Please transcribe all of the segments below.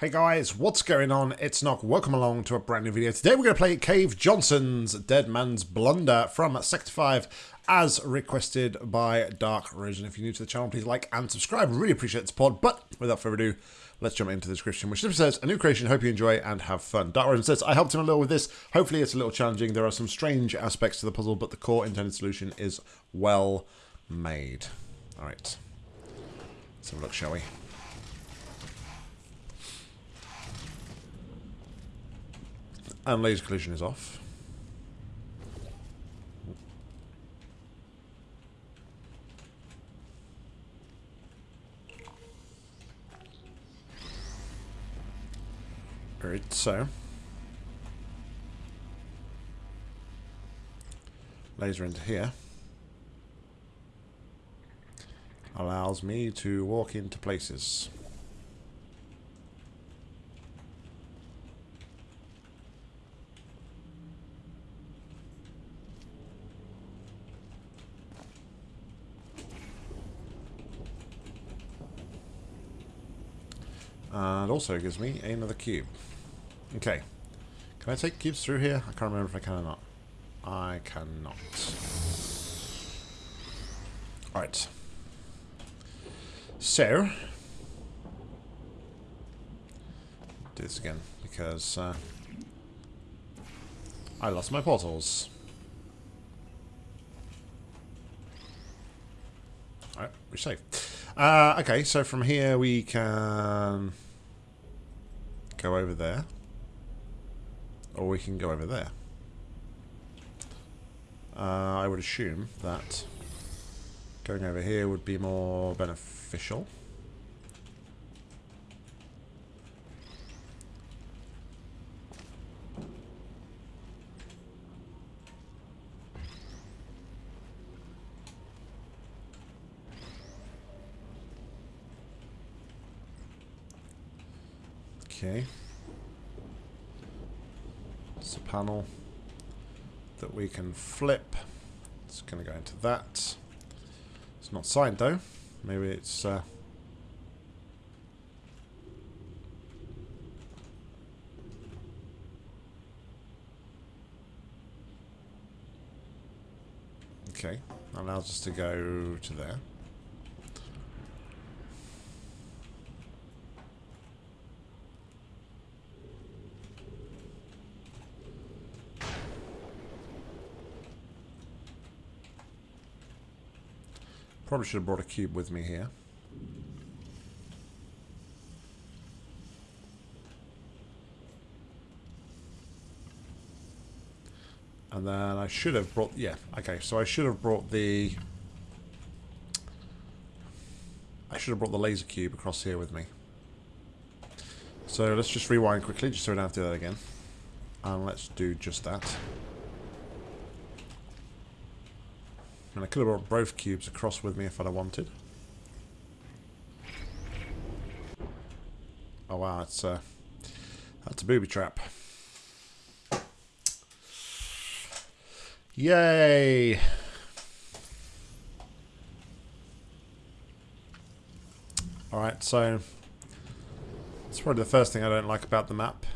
Hey guys, what's going on? It's Nock. Welcome along to a brand new video. Today we're going to play Cave Johnson's Dead Man's Blunder from Sector 5 as requested by Dark. And if you're new to the channel, please like and subscribe. Really appreciate the support. But without further ado, let's jump into the description, which simply says, a new creation, hope you enjoy and have fun. Dark Rose says, I helped him a little with this. Hopefully it's a little challenging. There are some strange aspects to the puzzle, but the core intended solution is well made. All right. Let's have a look, shall we? And laser collision is off. Alright, so. Laser into here. Allows me to walk into places. And also gives me another cube. Okay. Can I take cubes through here? I can't remember if I can or not. I cannot. Alright. So. Do this again, because uh, I lost my portals. Alright, we're safe. Uh, okay, so from here we can go over there. Or we can go over there. Uh, I would assume that going over here would be more beneficial. Okay. It's a panel that we can flip. It's going to go into that. It's not signed though. Maybe it's... Uh, Okay, allows us to go to there. Probably should have brought a cube with me here. And then I should have brought... Yeah, okay. So I should have brought the... I should have brought the laser cube across here with me. So let's just rewind quickly, just so we don't have to do that again. And let's do just that. And I could have brought both cubes across with me if I'd have wanted. Oh wow, it's uh, that's a booby trap. Yay! Alright, so that's probably the first thing I don't like about the map.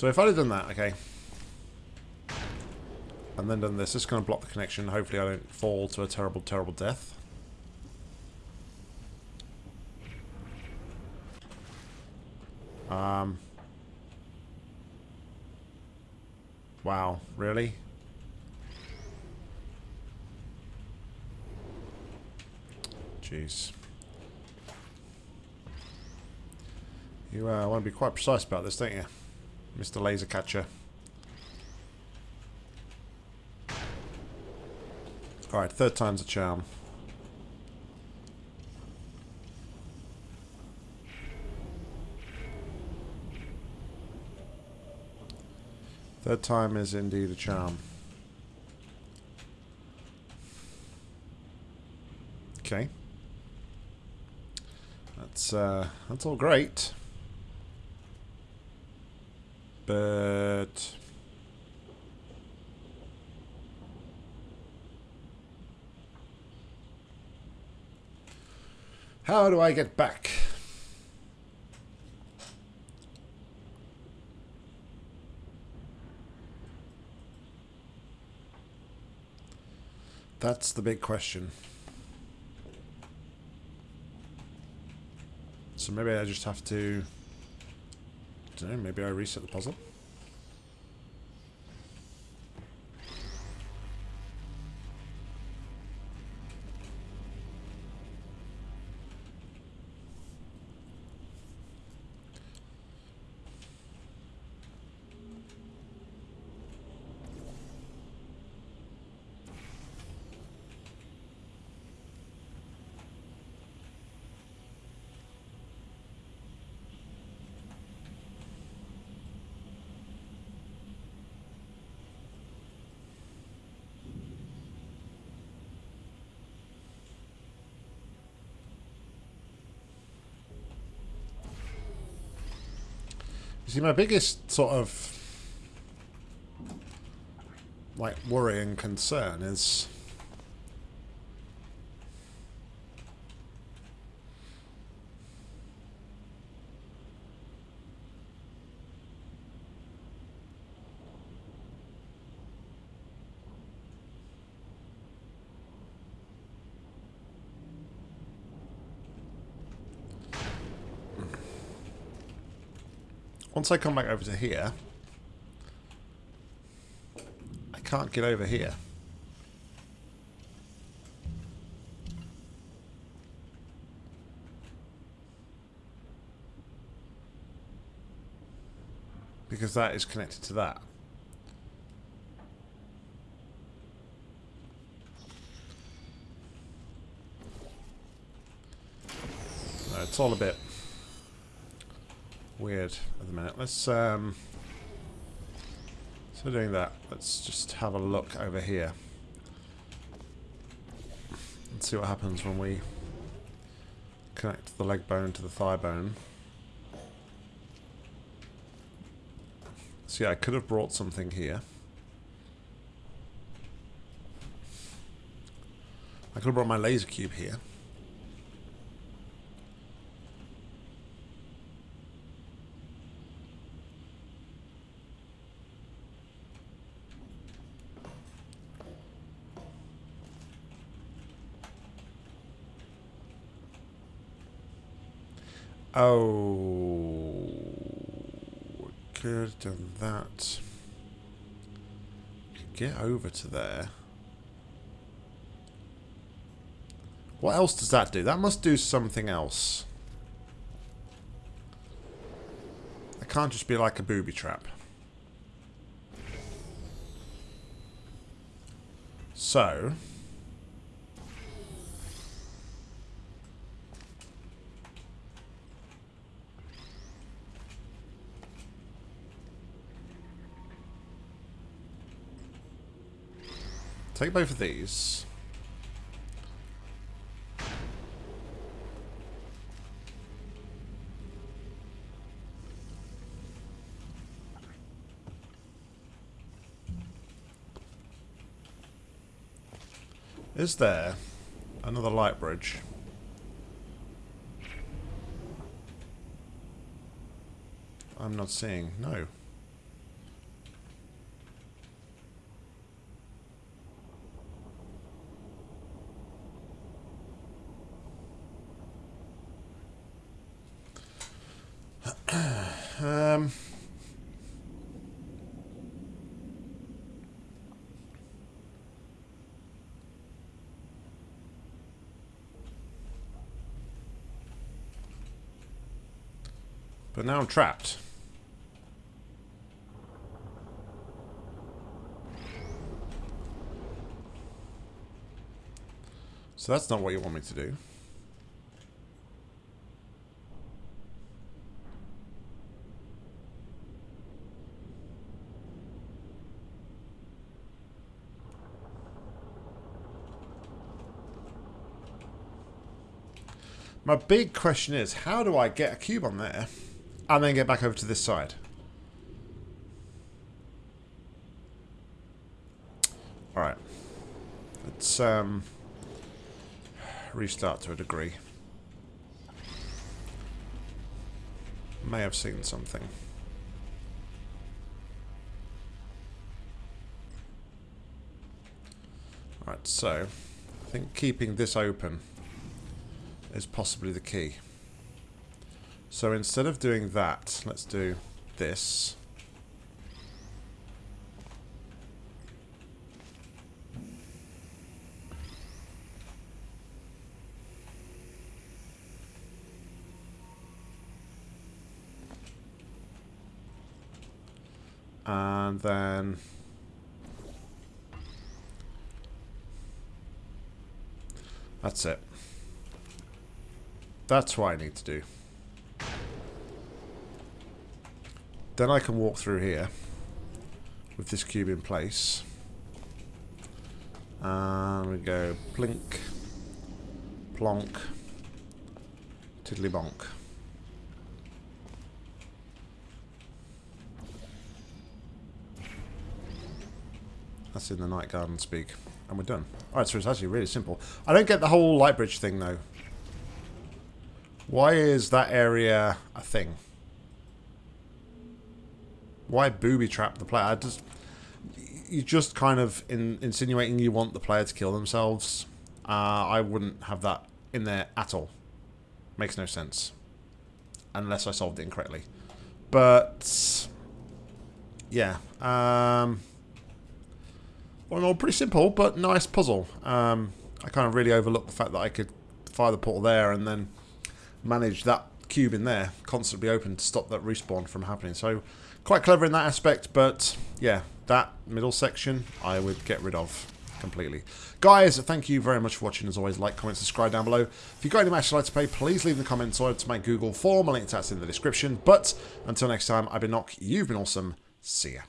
So if I'd have done that, okay, and then done this, this is going to block the connection. Hopefully I don't fall to a terrible, terrible death. Um. Wow, really? Jeez. You uh, want to be quite precise about this, don't you? Mr. Laser Catcher. Alright, third time's a charm. Third time is indeed a charm. Okay. That's uh, that's all great but... How do I get back? That's the big question. So maybe I just have to... Don't know, maybe I reset the puzzle? You see, my biggest sort of like worry and concern is Once I come back over to here, I can't get over here. Because that is connected to that. No, it's all a bit weird at the minute. Let's, um... So doing that, let's just have a look over here. And see what happens when we connect the leg bone to the thigh bone. So yeah, I could have brought something here. I could have brought my laser cube here. Oh, could have done that. Could get over to there. What else does that do? That must do something else. It can't just be like a booby trap. So... Take both of these. Is there another light bridge? I'm not seeing. No. Um... But now I'm trapped. So that's not what you want me to do. My big question is, how do I get a cube on there and then get back over to this side? All right. Let's um, restart to a degree. May have seen something. Alright, so I think keeping this open is possibly the key. So instead of doing that, let's do this. And then... That's it. That's what I need to do. Then I can walk through here with this cube in place. And we go plink, plonk, tiddly bonk. That's in the night garden speak. And we're done. Alright, so it's actually really simple. I don't get the whole light bridge thing, though. Why is that area a thing? Why booby trap the player? I just... You're just kind of in, insinuating you want the player to kill themselves. Uh, I wouldn't have that in there at all. Makes no sense. Unless I solved it incorrectly. But... Yeah. Um... Well, all pretty simple, but nice puzzle. Um, I kind of really overlooked the fact that I could fire the portal there and then manage that cube in there constantly open to stop that respawn from happening. So quite clever in that aspect, but yeah, that middle section I would get rid of completely. Guys, thank you very much for watching. As always, like, comment, subscribe down below. If you've got any matches you'd like to play, please leave in the comments or to my Google form. A link to that's in the description. But until next time, I've been Nock. You've been awesome. See ya.